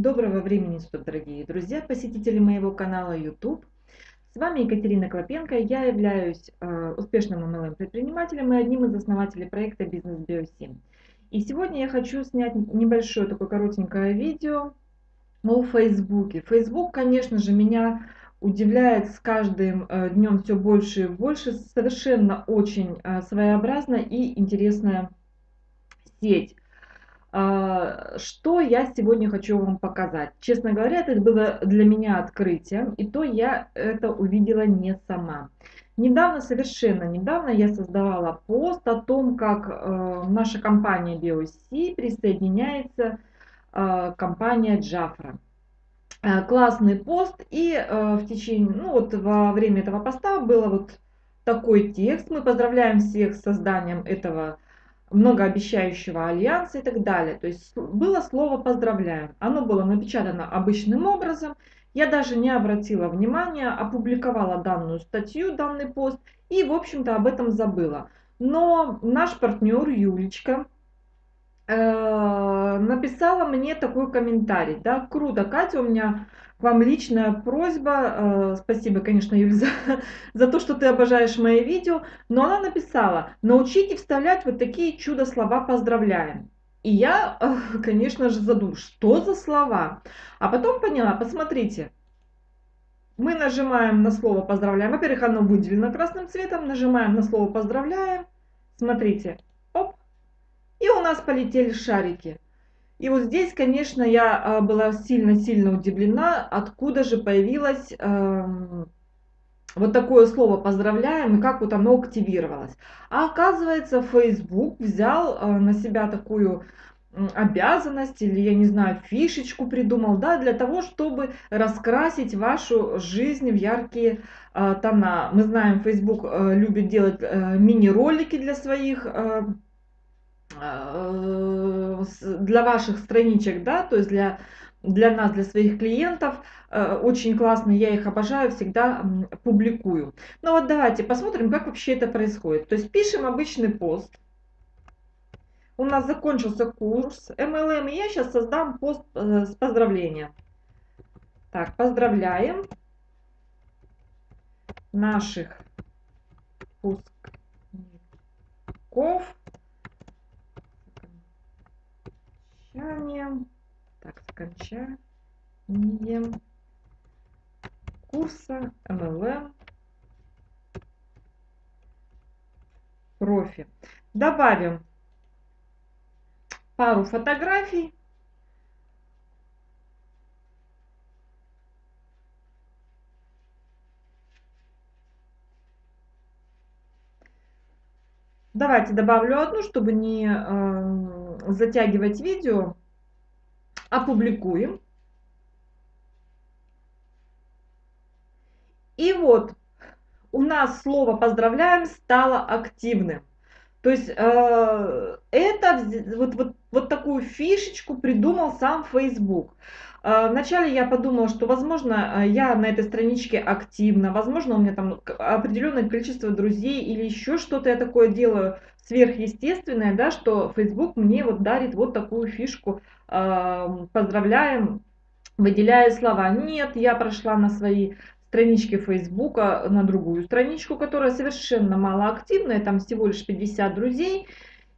Доброго времени суток, дорогие друзья, посетители моего канала YouTube. С вами Екатерина Клопенко. Я являюсь э, успешным MLM-предпринимателем и одним из основателей проекта Бизнес Био7. И сегодня я хочу снять небольшое такое коротенькое видео о Фейсбуке. Фейсбук, конечно же, меня удивляет с каждым э, днем все больше и больше. Совершенно очень э, своеобразная и интересная сеть. А, что я сегодня хочу вам показать? Честно говоря, это было для меня открытием, и то я это увидела не сама. Недавно, совершенно недавно я создавала пост о том, как э, наша компания BioC присоединяется э, компания Джафра. Э, классный пост, и э, в течение, ну вот во время этого поста было вот такой текст. Мы поздравляем всех с созданием этого многообещающего альянса и так далее. То есть было слово «поздравляем». Оно было напечатано обычным образом. Я даже не обратила внимания, опубликовала данную статью, данный пост и, в общем-то, об этом забыла. Но наш партнер Юлечка э, написала мне такой комментарий. Да, круто, Катя, у меня к вам личная просьба, э, спасибо, конечно, Юль, за, за то, что ты обожаешь мои видео, но она написала, научите вставлять вот такие чудо-слова «поздравляем». И я, э, конечно же, задумалась, что за слова? А потом поняла, посмотрите, мы нажимаем на слово «поздравляем». Во-первых, оно выделено красным цветом, нажимаем на слово «поздравляем», смотрите, и у нас полетели шарики. И вот здесь, конечно, я а, была сильно-сильно удивлена, откуда же появилось э, вот такое слово «поздравляем» и как вот оно активировалось. А оказывается, Facebook взял э, на себя такую обязанность или, я не знаю, фишечку придумал, да, для того, чтобы раскрасить вашу жизнь в яркие э, тона. Мы знаем, Facebook э, любит делать э, мини-ролики для своих э, для ваших страничек, да, то есть для, для нас, для своих клиентов. Э, очень классно, я их обожаю, всегда публикую. Ну вот давайте посмотрим, как вообще это происходит. То есть пишем обычный пост. У нас закончился курс MLM, и я сейчас создам пост э, с поздравлением. Так, поздравляем наших выпускников окончанием, так, с окончанием курса MLM профи. Добавим пару фотографий. Давайте добавлю одну, чтобы не э, затягивать видео, опубликуем. И вот у нас слово «поздравляем» стало активным. То есть э, это вот, вот, вот такую фишечку придумал сам Facebook. Э, вначале я подумала, что, возможно, э, я на этой страничке активна, возможно, у меня там определенное количество друзей или еще что-то я такое делаю сверхъестественное, да, что Facebook мне вот дарит вот такую фишку, э, поздравляем, выделяя слова. Нет, я прошла на свои странички Фейсбука на другую страничку, которая совершенно малоактивная, там всего лишь 50 друзей.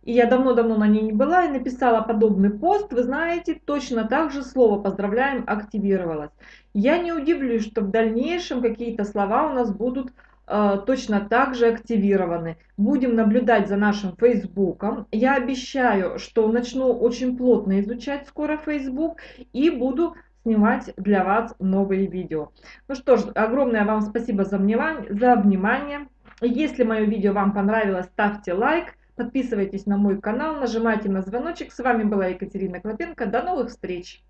И я давно-давно на ней не была и написала подобный пост. Вы знаете, точно так же слово «поздравляем» активировалось. Я не удивлюсь, что в дальнейшем какие-то слова у нас будут точно так же активированы. Будем наблюдать за нашим Фейсбуком. Я обещаю, что начну очень плотно изучать скоро Facebook и буду снимать для вас новые видео. Ну что ж, огромное вам спасибо за внимание. За внимание. Если мое видео вам понравилось, ставьте лайк, подписывайтесь на мой канал, нажимайте на звоночек. С вами была Екатерина Клопенко. До новых встреч!